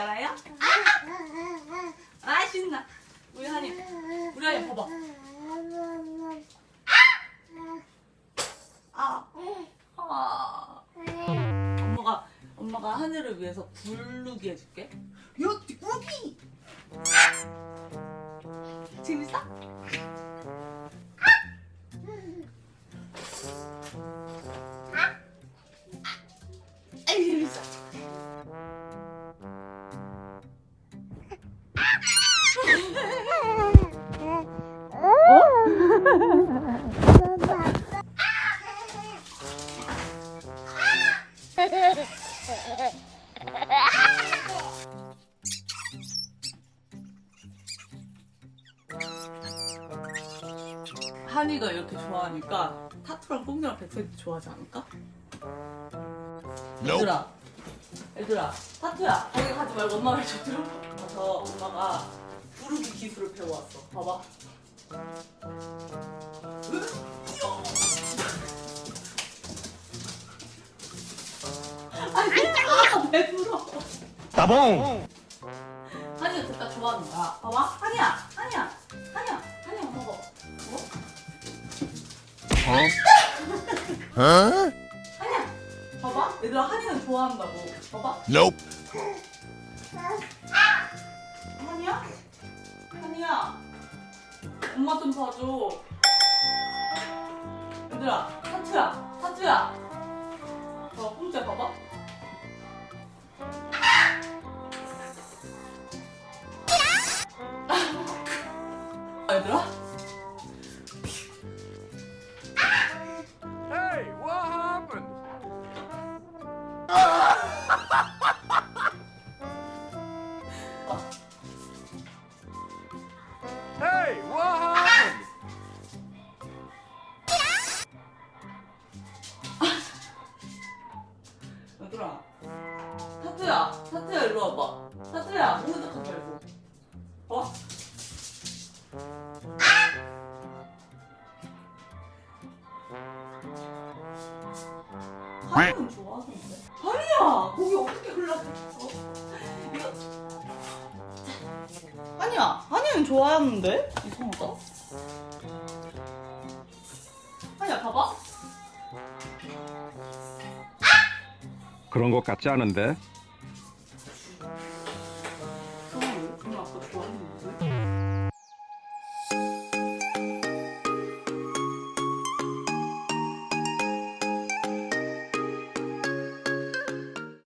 알아요? 아 신나 우리 한이 우리 한이 봐봐 아, 아. 엄마가 엄마가 하늘을 위해서 굴르기 해줄게 요 우기 재밌어? 한이가 이렇게 좋아하니까 타투랑 꽁이랑 백설도 좋아하지 않을까? 얘들아 얘들아 타투야. 거기 가지 말고 엄마 말좀 들어 가서 엄마가 부르기 기술을 배워왔어. 봐봐 아니 아 배불러 따봉! 한이가 진짜 좋아하는 거야 봐봐 한이야 한이야 한이야 한이야 먹어 어? 어? 한이야 봐봐 얘들아 한이는 좋아한다고 봐봐 Nope. 한이야? 한이야 엄마 좀 봐줘. 얘들아 타투야 타투야. 어 꼼짝 봐봐. 아, 얘들아 얘들아 타투야 타투야 일로 와봐. 타투야 모른 척하지 말고. 어? 하이는 좋아하는데? 하이야! 거기 어떻게 흘러갔어? 이거. 아니야 하이는 좋아하는데? 이상하다 그런 것 같지 않은데?